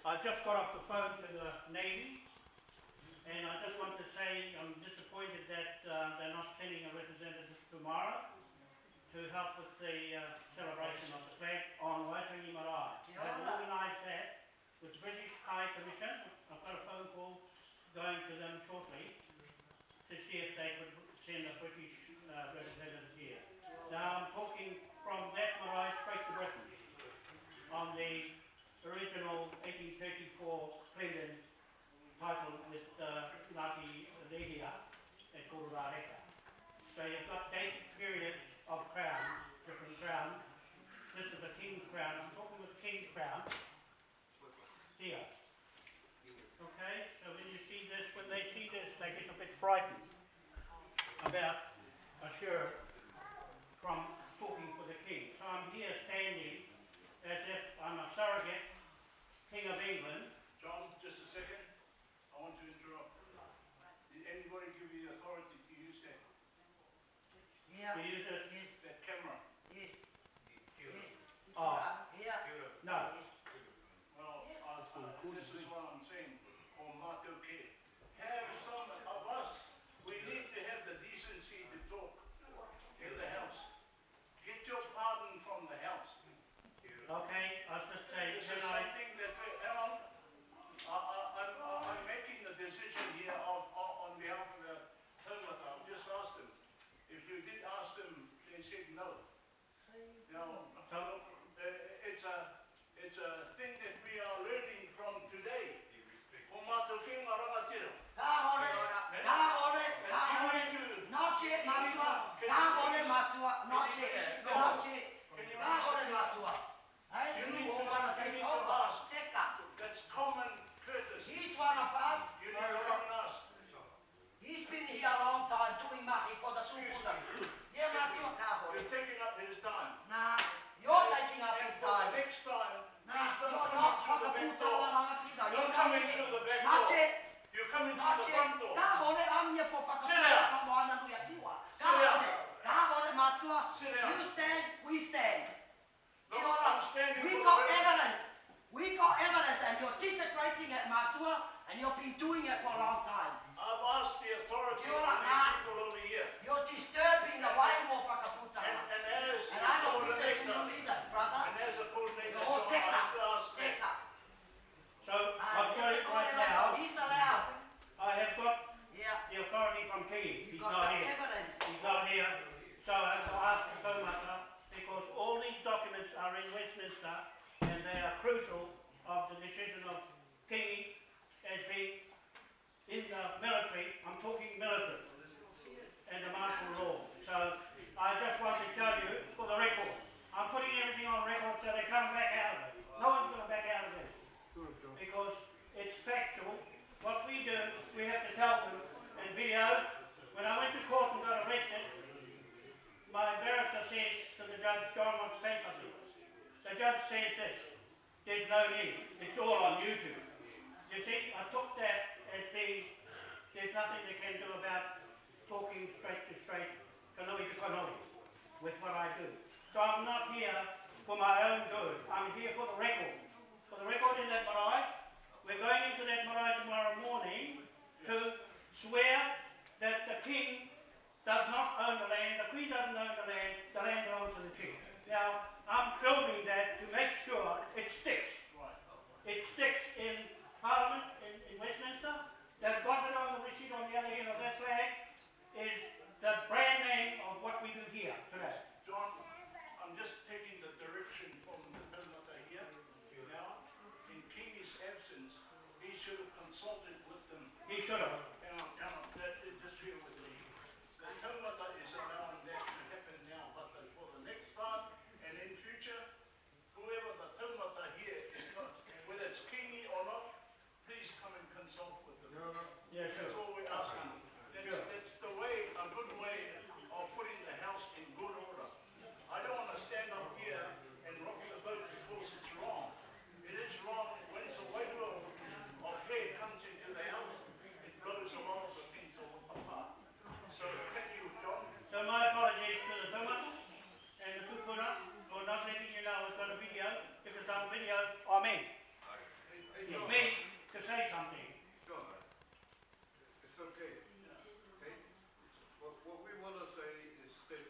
I just got off the phone to the Navy, and I just want to say I'm disappointed that uh, they're not sending a representative tomorrow to help with the uh, celebration of the flag on Waitangi Marae. I've organised that with British High Commission. I've got a phone call going to them shortly to see if they could send a British uh, representative here. Now 1934 Prelude titled with uh, Ngati Rehia and Kororareka. So you've got date periods of crown, different crowns. This is a king's crown. I'm talking with king crown here. Okay, so when you see this, when they see this, they get a bit frightened about a sure from talking for the king. So I'm here standing as if king of England. John, just a second. I want to interrupt. Did anybody give you the authority to use that, Yeah. To use it, Yes. that camera? Yes. Yes. Ah. Yeah. no, Yes. Well, Yes. I, I, this is what I'm saying, for Martin K. Have some of us, we need to have the decency to talk in the house. Get your pardon from the house. okay, I'll just say, This is can I, something that, we- hang on. I, I, I'm, I'm making the decision here of, on on behalf of the Tongata. I've just asked them. If you did ask them, they said no. Now, it's a, it's a thing that we are learning from today. Ko mātou ki ngā rangatira. Ka hore, ka hore, ka hore. Not yet, matua. Ka hore, matua. Not yet. Not yet. Ka hore, matua. Hey, You need you to- all wanna you take need to over. ask. Take up. That's common courtesy. He's one of us. You need to come and ask. He's been here a long time doing mahi for the Excuse tupuna. me. Yeah, matua ka hore. You're taking up his time. Nah, you're taking up And his for the time. next time, Nah, please don't you're come not in through the back whakaputanga door. rangatira. Don't You're come not in yet. through the back Not door. yet. You come in Not through the yet. front door. Ka hore amia for Sit whakaputanga down. no ana nui atiwa. Ka Sit down. hore. Ka hore matua. Sit down. You stand, we stand. Look, Kia ora. I'm standing We for got the very- evidence. We got evidence and you're desecrating at Matua and you've been doing it for a long time. I've asked the authority Kia of ora, these nah. people over here. You're disturbing the waiho whakaputanga. And, and as And a I'm not disturbing you coordinator, either, brother. and as a coordinator, You're John, I take have to up. ask Take that. up. so I'll tell you Ah, right now, He's allowed. I have got Yeah. the authority from King. You He's got not the here. evidence. He's not here. So I have to ask the Taumata because all these documents are in Westminster and they are crucial of the decision of Kingi as being the military. I'm talking military and the martial law. So I just want to tell you for the record, I'm putting everything on record so they can't back out of it. No one's going to back out of this because it's factual. What we do, we have to tell them in videos. When I went to court and got arrested, my barrister says to the judge, John wants something. The judge says this, there's no need, it's all on YouTube. You see, I took that as being, there's nothing they can do about talking straight to straight, kanoi to with what I do. So I'm not here for my own good, I'm here for the record. For the record in that marae, we're going into that marae tomorrow morning to swear that the king does not own the land, the queen doesn't own the land, the land belongs to the king. Now, I'm filming that to make sure it sticks. Right. It sticks in Parliament in, in Westminster. They've got it on the receipt on the other end of that flag. Is the brand name of what we do here today. John, I'm just taking the direction from the Taumata here. Now, in Kingi's absence, he should have consulted with them. He should have. Hang on, that, just bear with me. The Taumata is allowing that to happen now, but the- for the next time and in future, whoever the Taumata here is not, whether it's Kingi or not, please come and consult with them. Yeah, sure. all we're asking. That's, Sure. that's the way, a good way of putting the house in good order. I don't wanna stand up here and rock the boat because it's wrong. It is wrong, when the waiter of hair comes into the house, it blows say something. John, it's okay, okay? What, what we wanna say is that,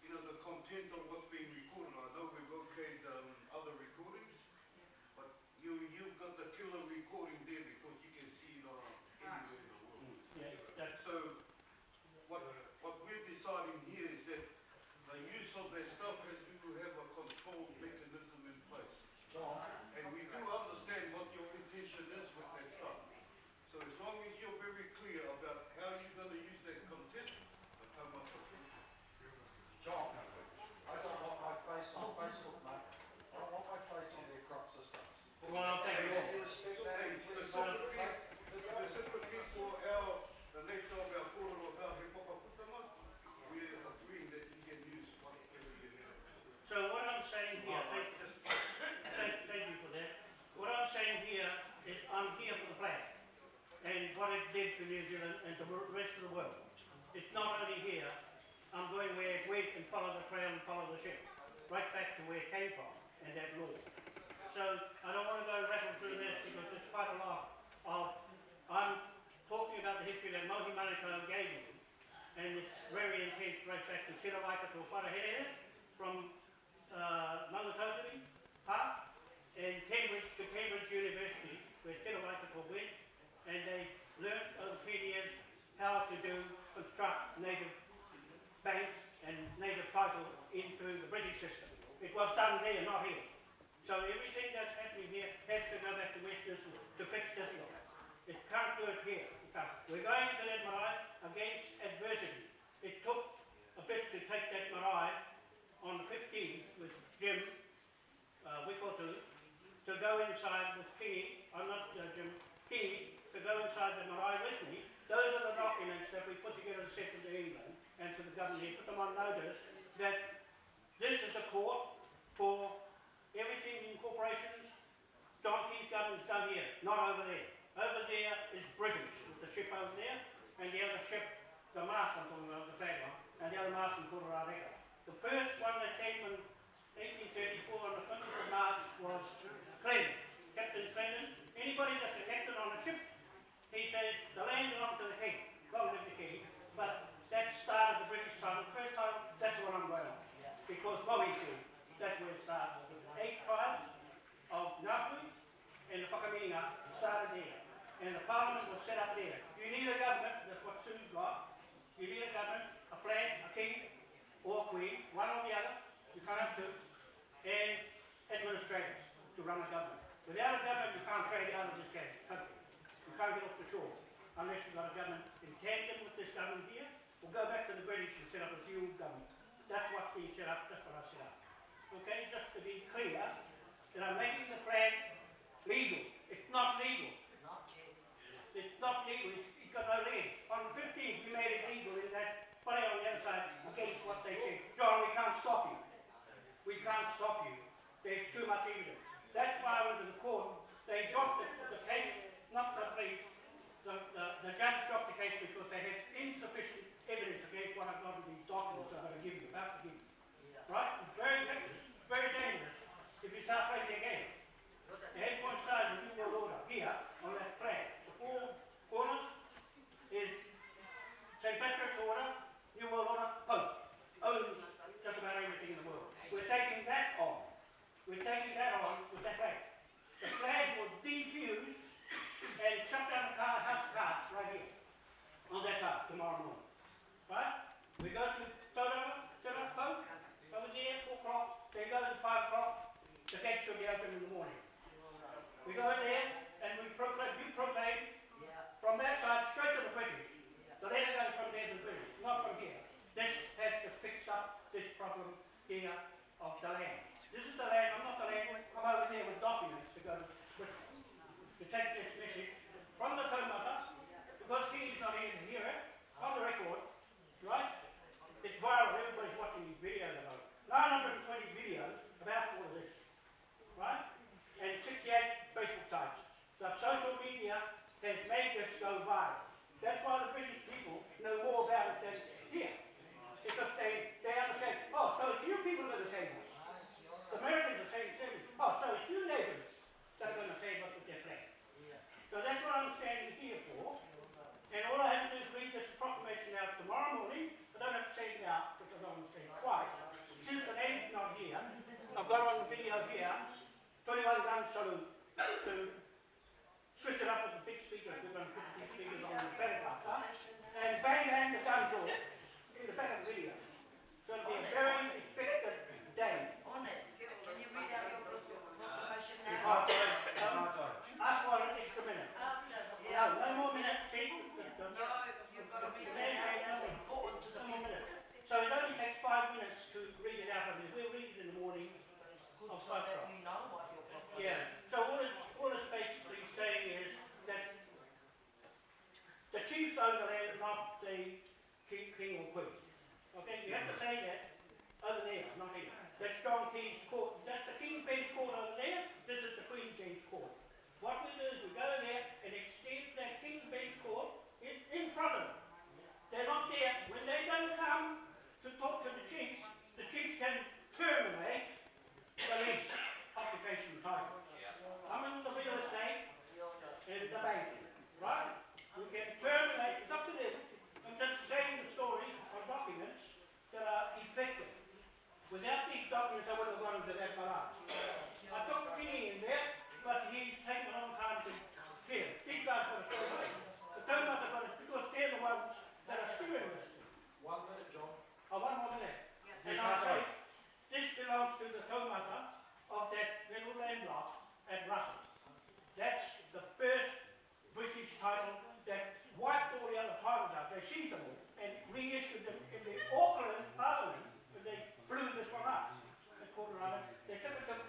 you know, the content of what's being recorded, I know we've okayed, um, other recordings, but you, you've got the killer recording there because you can see it on anywhere in the world. Yeah, that's, So, what, what we're deciding here is that the use of that stuff has to have a control mechanism in place. And we do understand what your intention is with that stuff. So as long as you're very clear about how you're gonna use that content, the taumata will. John, I don't want my face on Facebook, mate. I don't want my face on their crop systems. well, I'll take it Can you all. respect that Hey, and please specifically, not specifically for our, the nature of our kōrero about he whakaputanga, we're agreeing that you can use whatever you have. So what I'm saying here, thank, thank, thank you for that. What I'm saying here I'm here for the flag and what it did to New Zealand and the rest of the world. It's not only here, I'm going where it went and follow the trail and follow the ship, right back to where it came from and that law. So I don't want to go rattle through this because there's quite a lot of, I'm talking about the history that Mohi Manukau gave me and it's very intense right back to Tira Waikato Wharehere from uh, Park and Cambridge to Cambridge University where Tira Waikato went and they learnt over 10 years how to do, construct native banks and native title into the British system. It was done there, not here. So everything that's happening here has to go back to Westminster to fix this law. It can't do it here. It can't. We're going into that marae against adversity. It took a bit to take that marae on the 15th with Jim uh, Wikotu to go inside with Kingi, I'm not uh, Jim, to go inside the marae with me. Those are the documents that we put together and sent to England and to the government here, put them on notice that this is a court for everything in corporations, donkeys, Key's government's done here, not over there. Over there is British, with the ship over there, and the other ship, the mast I'm talking about, the flag one, and the other mast in Kororareka. The first one that came in 1834 on the 20th of March was Clinton, Captain Clinton. Anybody that's a captain on a ship, he says the land belongs to the king, long live the king. But that started the British title, first title, that's what I'm going on. Because Mohi said, that's where it starts. Eight tribes of Ngāpuhi and the Whakaminenga started there. And the parliament was set up there. You need a government, that's what Sue's got. You need a government, a flag, a king, or a queen, one or the other, you can't have two, and administrators to run a government. Without a government, you can't trade out of this country. You can't get off the shore unless you've got a government in tandem with this government here, or go back to the British and set up a dual government. That's what's being set up, that's what I've set up. Okay, just to be clear, that I'm making the flag legal. It's not legal. Not. It's not legal, it's, it's got no legs. On the fifteenth, we made it legal in that, put on the other side against what they said. John, we can't stop you. We can't stop you. There's too much evidence. That's why to the court. They dropped the, the case, not the police. The, the, the judge dropped the case because they had insufficient evidence against what I've got in these documents I'm going to give you, about to give. Right? Very, very dangerous if you start playing their game. Look at The head point stars in New World Order, here, on that flag. The four corners is St. Patrick's Order, New World Order, Pope. Owns just about everything in the world. We're taking that on. We're taking that on with that flag. The flag will defuse and shut down the car, house of cards right here. On morning. Right? We go to Pope, over there, four o'clock. They go to five o'clock. The gate will be open in the morning. We go in there chief's overlay is not the king, king or queen. Okay, you have to say that over there, not here. That's John King's court. That's the King's Bench court over there. This is the Queen's Bench court. What we do is we go there and extend that King's Bench court in, in front of them. They're not there. When they don't come to talk to the chiefs, the chiefs can terminate To the Kalmata of that little landlock at Russell. That's the first British title that wiped all the other titles out. They seized them all and reissued them in the Auckland Parliament, and they blew this one up. They called it They took it to